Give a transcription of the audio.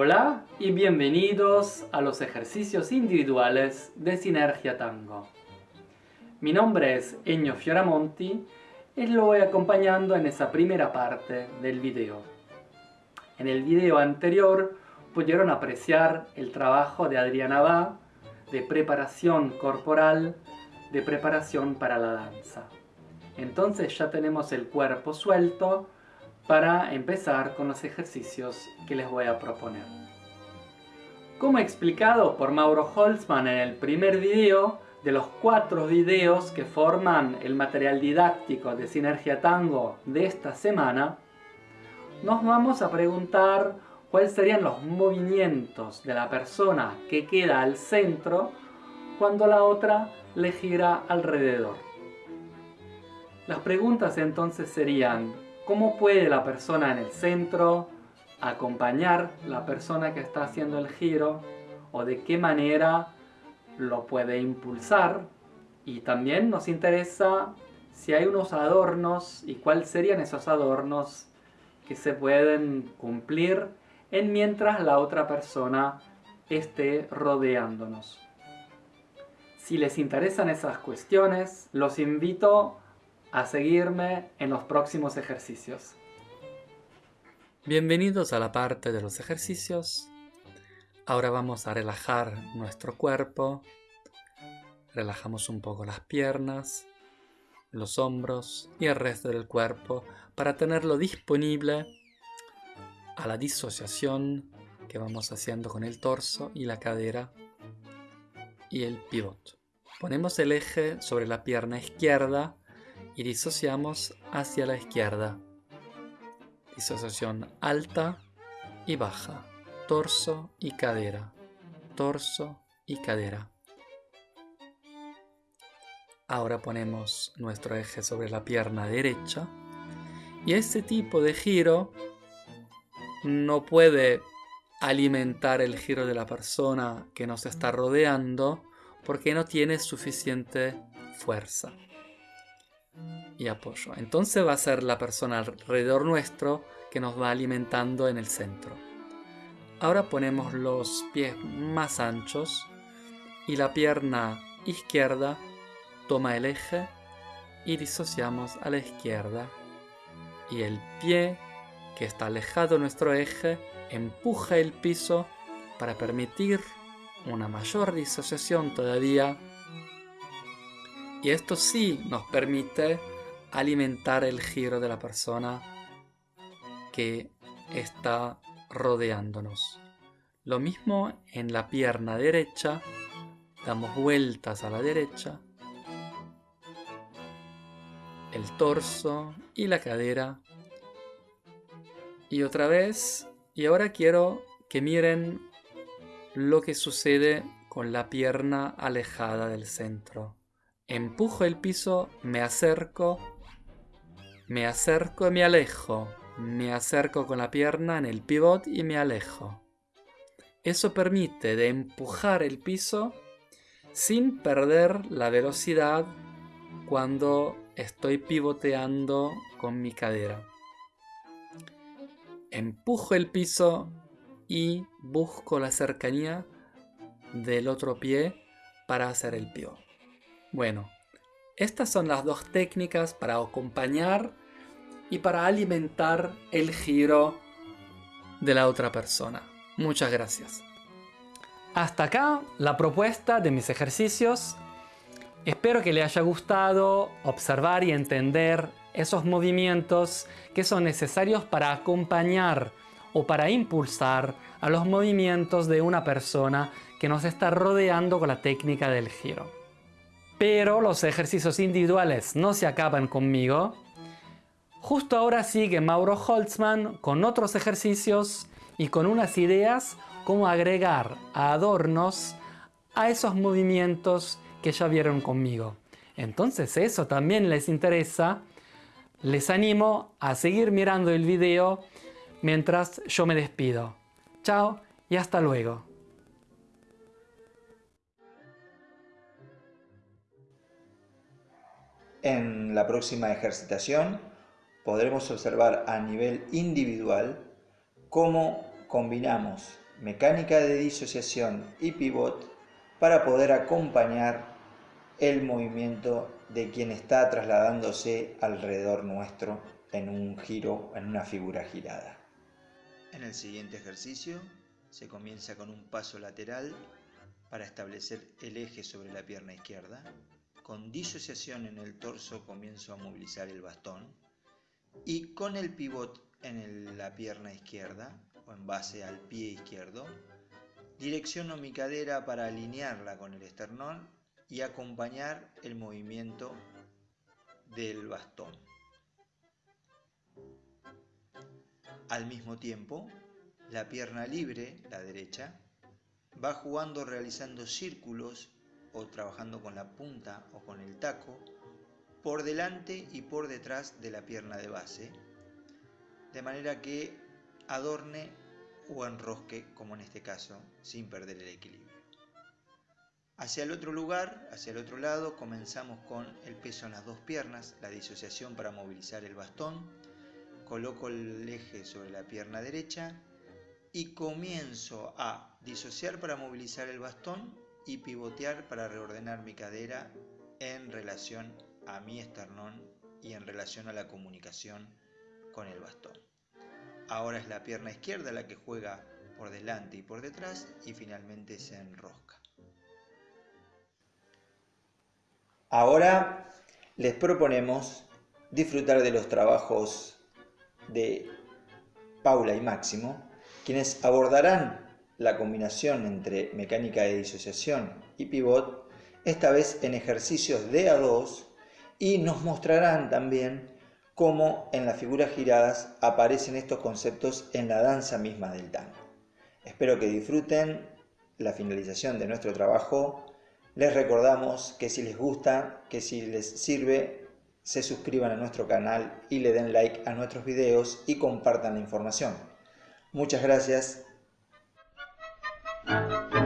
Hola y bienvenidos a los ejercicios individuales de Sinergia Tango. Mi nombre es Eño Fioramonti y lo voy acompañando en esa primera parte del video. En el video anterior pudieron apreciar el trabajo de Adriana Ba de preparación corporal, de preparación para la danza. Entonces ya tenemos el cuerpo suelto para empezar con los ejercicios que les voy a proponer. Como explicado por Mauro Holzman en el primer video, de los cuatro videos que forman el material didáctico de Sinergia Tango de esta semana, nos vamos a preguntar cuáles serían los movimientos de la persona que queda al centro cuando la otra le gira alrededor. Las preguntas entonces serían, ¿cómo puede la persona en el centro acompañar la persona que está haciendo el giro o de qué manera lo puede impulsar y también nos interesa si hay unos adornos y cuáles serían esos adornos que se pueden cumplir en mientras la otra persona esté rodeándonos. Si les interesan esas cuestiones, los invito a seguirme en los próximos ejercicios. Bienvenidos a la parte de los ejercicios. Ahora vamos a relajar nuestro cuerpo. Relajamos un poco las piernas, los hombros y el resto del cuerpo para tenerlo disponible a la disociación que vamos haciendo con el torso y la cadera y el pivot. Ponemos el eje sobre la pierna izquierda y disociamos hacia la izquierda disociación alta y baja, torso y cadera, torso y cadera. Ahora ponemos nuestro eje sobre la pierna derecha y este tipo de giro no puede alimentar el giro de la persona que nos está rodeando porque no tiene suficiente fuerza y apoyo. Entonces va a ser la persona alrededor nuestro que nos va alimentando en el centro. Ahora ponemos los pies más anchos y la pierna izquierda toma el eje y disociamos a la izquierda. Y el pie que está alejado de nuestro eje empuja el piso para permitir una mayor disociación todavía. Y esto sí nos permite alimentar el giro de la persona que está rodeándonos. Lo mismo en la pierna derecha, damos vueltas a la derecha, el torso y la cadera. Y otra vez, y ahora quiero que miren lo que sucede con la pierna alejada del centro. Empujo el piso, me acerco me acerco y me alejo. Me acerco con la pierna en el pivot y me alejo. Eso permite de empujar el piso sin perder la velocidad cuando estoy pivoteando con mi cadera. Empujo el piso y busco la cercanía del otro pie para hacer el pivot. Bueno, estas son las dos técnicas para acompañar y para alimentar el giro de la otra persona. Muchas gracias. Hasta acá la propuesta de mis ejercicios. Espero que le haya gustado observar y entender esos movimientos que son necesarios para acompañar o para impulsar a los movimientos de una persona que nos está rodeando con la técnica del giro. Pero los ejercicios individuales no se acaban conmigo. Justo ahora sigue Mauro Holtzman con otros ejercicios y con unas ideas cómo agregar adornos a esos movimientos que ya vieron conmigo. Entonces eso también les interesa. Les animo a seguir mirando el video mientras yo me despido. Chao y hasta luego. En la próxima ejercitación podremos observar a nivel individual cómo combinamos mecánica de disociación y pivot para poder acompañar el movimiento de quien está trasladándose alrededor nuestro en un giro, en una figura girada. En el siguiente ejercicio se comienza con un paso lateral para establecer el eje sobre la pierna izquierda. Con disociación en el torso comienzo a movilizar el bastón y con el pivot en la pierna izquierda o en base al pie izquierdo, direcciono mi cadera para alinearla con el esternón y acompañar el movimiento del bastón. Al mismo tiempo, la pierna libre, la derecha, va jugando realizando círculos o trabajando con la punta o con el taco por delante y por detrás de la pierna de base, de manera que adorne o enrosque, como en este caso, sin perder el equilibrio. Hacia el otro lugar, hacia el otro lado, comenzamos con el peso en las dos piernas, la disociación para movilizar el bastón, coloco el eje sobre la pierna derecha y comienzo a disociar para movilizar el bastón y pivotear para reordenar mi cadera en relación a mi esternón y en relación a la comunicación con el bastón. Ahora es la pierna izquierda la que juega por delante y por detrás y finalmente se enrosca. Ahora les proponemos disfrutar de los trabajos de Paula y Máximo, quienes abordarán la combinación entre mecánica de disociación y pivot, esta vez en ejercicios de A2, y nos mostrarán también cómo en las figuras giradas aparecen estos conceptos en la danza misma del tango. Espero que disfruten la finalización de nuestro trabajo. Les recordamos que si les gusta, que si les sirve, se suscriban a nuestro canal y le den like a nuestros videos y compartan la información. Muchas gracias Thank you.